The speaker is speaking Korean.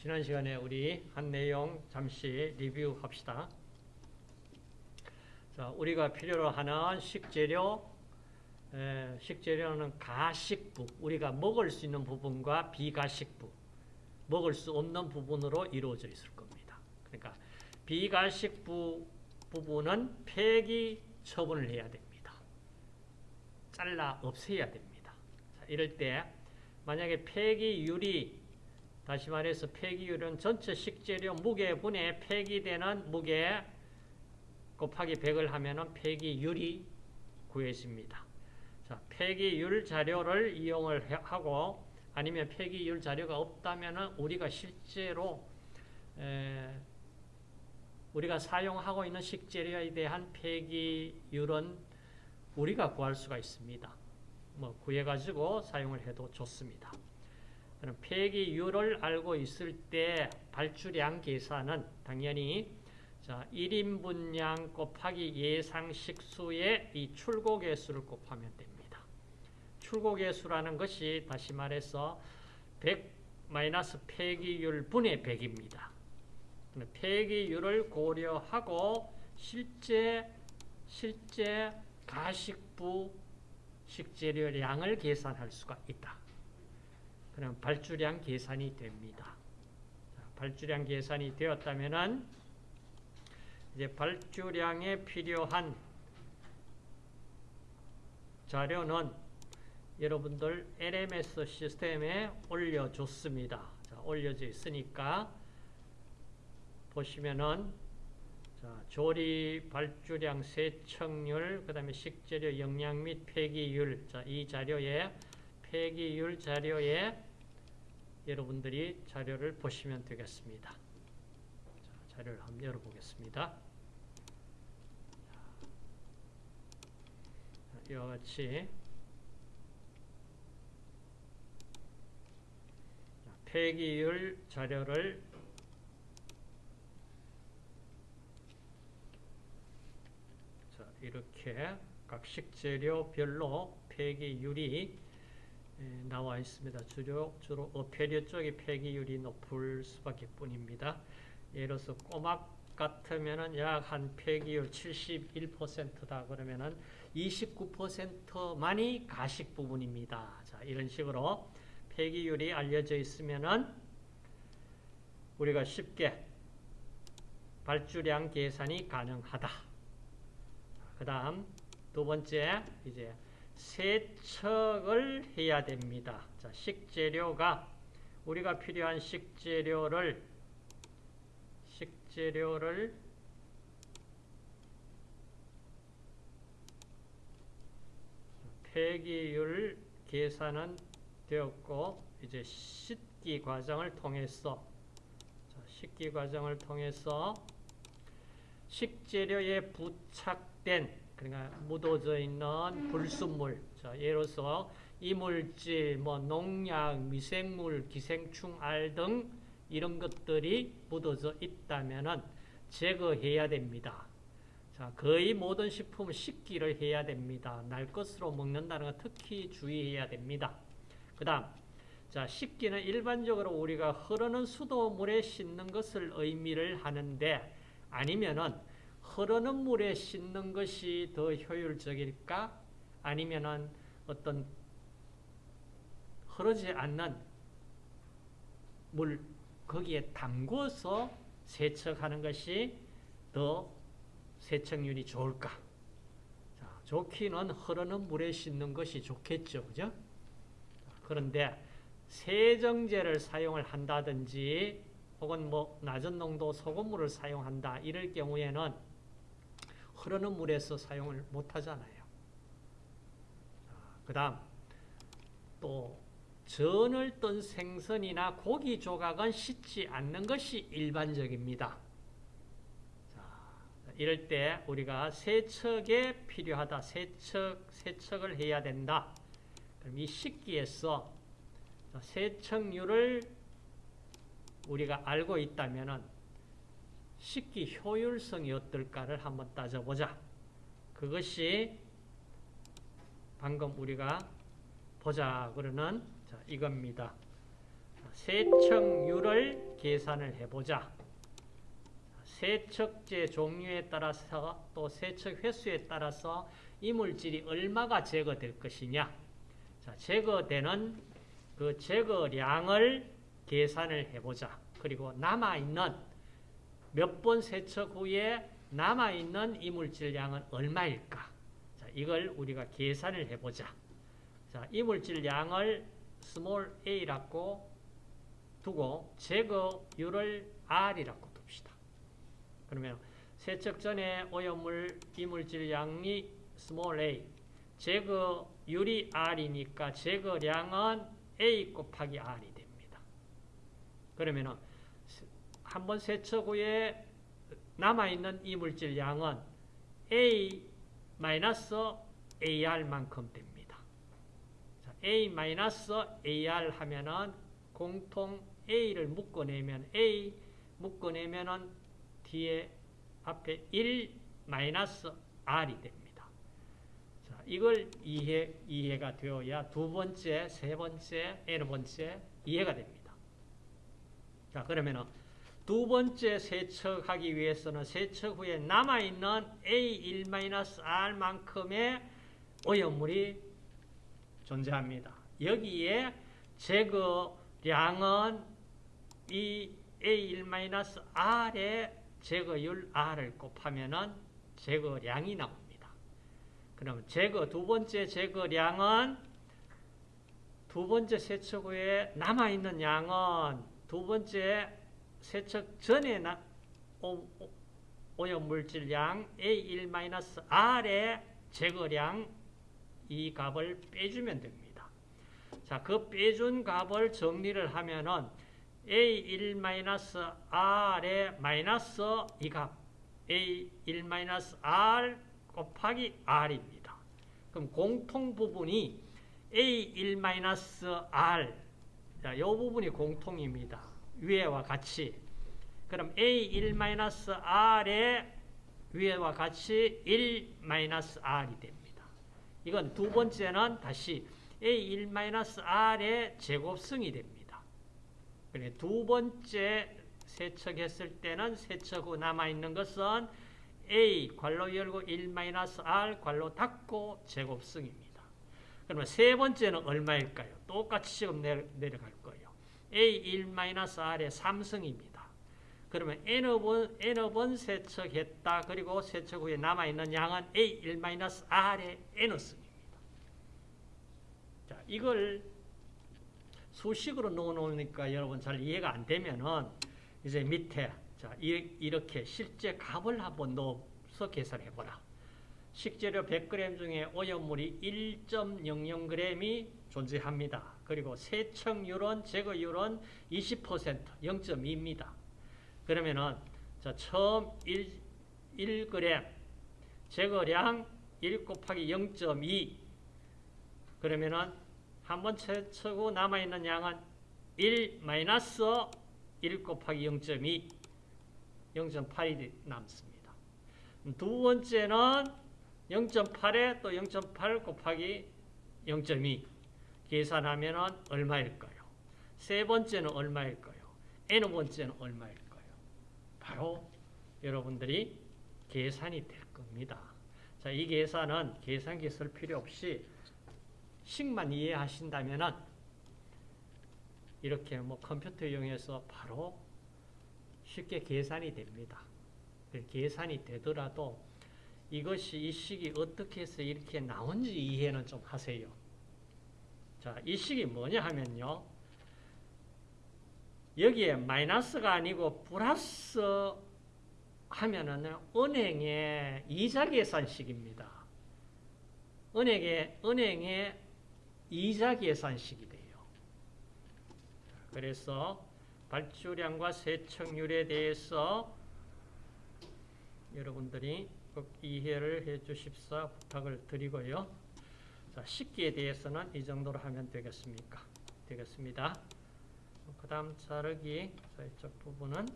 지난 시간에 우리 한 내용 잠시 리뷰합시다. 자, 우리가 필요로 하는 식재료, 에, 식재료는 가식부, 우리가 먹을 수 있는 부분과 비가식부, 먹을 수 없는 부분으로 이루어져 있을 겁니다. 그러니까 비가식부 부분은 폐기 처분을 해야 됩니다. 잘라 없애야 됩니다. 자, 이럴 때 만약에 폐기율이 다시 말해서 폐기율은 전체 식재료 무게분에 폐기되는 무게 곱하기 100을 하면 폐기율이 구해집니다. 자, 폐기율 자료를 이용을 하고 아니면 폐기율 자료가 없다면 우리가 실제로 우리가 사용하고 있는 식재료에 대한 폐기율은 우리가 구할 수가 있습니다. 뭐 구해가지고 사용을 해도 좋습니다. 폐기율을 알고 있을 때 발주량 계산은 당연히 자, 1인분량 곱하기 예상 식수의 이 출고 개수를 곱하면 됩니다. 출고 개수라는 것이 다시 말해서 100 마이너스 폐기율 분의 100입니다. 폐기율을 고려하고 실제 실제 가식부 식재료량을 계산할 수가 있다. 그럼 발주량 계산이 됩니다. 발주량 계산이 되었다면은 이제 발주량에 필요한 자료는 여러분들 LMS 시스템에 올려줬습니다. 자, 올려져 있으니까 보시면은 자, 조리 발주량 세척률, 그 다음에 식재료 영양 및 폐기율, 자, 이 자료에 폐기율 자료에 여러분들이 자료를 보시면 되겠습니다. 자, 자료를 한번 열어보겠습니다. 이와 같이 폐기율 자료를 자, 이렇게 각 식재료별로 폐기율이 나와 있습니다. 주로, 주로 어패류 쪽의 폐기율이 높을 수밖에 뿐입니다. 예를 들어서 꼬막 같으면은 약 한 폐기율 71%다 그러면은 29%만이 가식 부분입니다. 자, 이런 식으로 폐기율이 알려져 있으면은 우리가 쉽게 발주량 계산이 가능하다. 그 다음 두 번째 이제 세척을 해야 됩니다. 자, 식재료가 우리가 필요한 식재료를 식재료를 폐기율 계산은 되었고 이제 씻기 과정을 통해서 자, 씻기 과정을 통해서 식재료에 부착된 그러니까 묻어져 있는 불순물, 들어서 이물질, 뭐 농약, 미생물, 기생충, 알 등 이런 것들이 묻어져 있다면 제거해야 됩니다. 자, 거의 모든 식품을 식기를 해야 됩니다. 날 것으로 먹는다는 거 특히 주의해야 됩니다. 그 다음, 자, 식기는 일반적으로 우리가 흐르는 수도물에 씻는 것을 의미를 하는데 아니면은 흐르는 물에 씻는 것이 더 효율적일까? 아니면은 어떤 흐르지 않는 물 거기에 담궈서 세척하는 것이 더 세척률이 좋을까? 자, 좋기는 흐르는 물에 씻는 것이 좋겠죠. 그죠? 그런데 세정제를 사용을 한다든지 혹은 뭐 낮은 농도 소금물을 사용한다 이럴 경우에는 흐르는 물에서 사용을 못하잖아요. 그 다음 또 전을 뜬 생선이나 고기 조각은 씻지 않는 것이 일반적입니다. 자, 이럴 때 우리가 세척에 필요하다. 세척, 세척을 해야 된다. 그럼 이 식기에서 세척률을 우리가 알고 있다면 식기 효율성이 어떨까를 한번 따져보자. 그것이 방금 우리가 보자 그러는 자, 이겁니다. 세척률을 계산을 해보자. 세척제 종류에 따라서 또 세척 횟수에 따라서 이물질이 얼마가 제거될 것이냐. 자, 제거되는 그 제거량을 계산을 해보자. 그리고 남아있는 몇 번 세척 후에 남아있는 이물질량은 얼마일까? 자, 이걸 우리가 계산을 해보자. 자, 이물질량을 small a라고 두고 제거율을 r이라고 둡시다. 그러면 세척 전에 오염물 이물질량이 small a, 제거율이 r이니까 제거량은 a 곱하기 r이 됩니다. 그러면은 한 번 세척 후에 남아있는 이물질 양은 A 마이너스 AR만큼 됩니다. 자, A 마이너스 AR 하면은 공통 A를 묶어내면 A 묶어내면은 뒤에 앞에 1 마이너스 R이 됩니다. 자, 이걸 이해, 이해가 되어야 두 번째, 세 번째, N 번째 이해가 됩니다. 자, 그러면은 두 번째 세척하기 위해서는 세척 후에 남아있는 A1-R만큼의 오염물이 존재합니다. 여기에 제거량은 이 A1-R의 제거율 R을 곱하면 제거량이 나옵니다. 그러면 제거, 두 번째 제거량은 두 번째 세척 후에 남아있는 양은 두 번째 세척 전에 나, 오, 오염 물질량 A1-R의 제거량 이 값을 빼주면 됩니다. 자, 그 빼준 값을 정리를 하면은 A1-R의 마이너스 이 값, A1-R 곱하기 R입니다. 그럼 공통 부분이 A1-R, 자, 이 부분이 공통입니다. 위에와 같이 그럼 A1-R의 위에와 같이 1-R이 됩니다. 이건 두 번째는 다시 A1-R의 제곱승이 됩니다. 그래 두 번째 세척했을 때는 세척 후 남아있는 것은 A 괄로 열고 1-R 괄로 닫고 제곱승입니다. 그러면 세 번째는 얼마일까요? 똑같이 지금 내려갈 거예요. A1-R의 3승입니다. 그러면 N번, N번 세척했다. 그리고 세척 후에 남아있는 양은 A1-R의 N승입니다. 자, 이걸 수식으로 넣어놓으니까 여러분 잘 이해가 안 되면은 이제 밑에 자, 이렇게 실제 값을 한번 넣어서 계산해보라. 식재료 100g 중에 오염물이 1.00g이 존재합니다. 그리고 세척률은 제거율은 20% 0.2입니다. 그러면은 자 처음 1, 1g 제거량 1 곱하기 0.2 그러면은 한번 채치고 남아있는 양은 1 마이너스 1 곱하기 0.2 0.8이 남습니다. 두 번째는 0.8에 또 0.8 곱하기 0.2 계산하면 얼마일까요? 세 번째는 얼마일까요? n 번째는 얼마일까요? 바로 여러분들이 계산이 될 겁니다. 자, 이 계산은 계산기 쓸 필요 없이 식만 이해하신다면 이렇게 뭐 컴퓨터 이용해서 바로 쉽게 계산이 됩니다. 계산이 되더라도 이것이 이 식이 어떻게 해서 이렇게 나온지 이해는 좀 하세요. 자, 이 식이 뭐냐 하면요. 여기에 마이너스가 아니고 플러스 하면은 은행의 이자 계산식입니다. 은행의, 은행의 이자 계산식이 돼요. 그래서 발주량과 세척률에 대해서 여러분들이 꼭 이해를 해 주십사 부탁을 드리고요. 자, 식기에 대해서는 이 정도로 하면 되겠습니까? 되겠습니다. 그 다음 자르기, 자, 이쪽 부분은